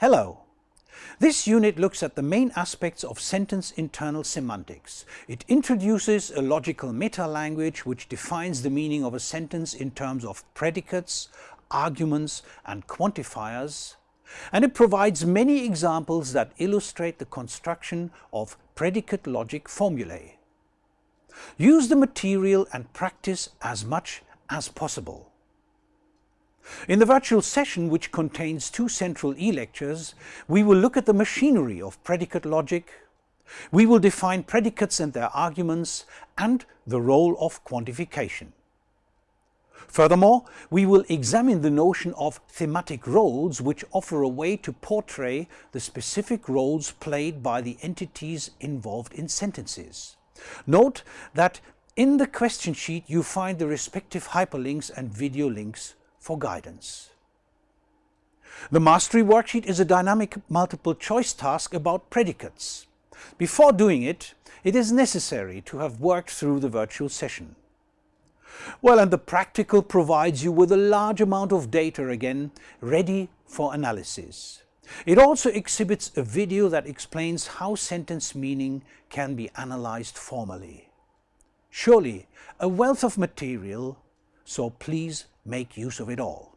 Hello! This unit looks at the main aspects of sentence internal semantics. It introduces a logical meta-language which defines the meaning of a sentence in terms of predicates, arguments and quantifiers, and it provides many examples that illustrate the construction of predicate logic formulae. Use the material and practice as much as possible. In the virtual session, which contains two central e-lectures, we will look at the machinery of predicate logic, we will define predicates and their arguments, and the role of quantification. Furthermore, we will examine the notion of thematic roles which offer a way to portray the specific roles played by the entities involved in sentences. Note that in the question sheet you find the respective hyperlinks and video links for guidance. The Mastery Worksheet is a dynamic multiple choice task about predicates. Before doing it, it is necessary to have worked through the virtual session. Well, and the practical provides you with a large amount of data again, ready for analysis. It also exhibits a video that explains how sentence meaning can be analyzed formally. Surely a wealth of material, so please make use of it all.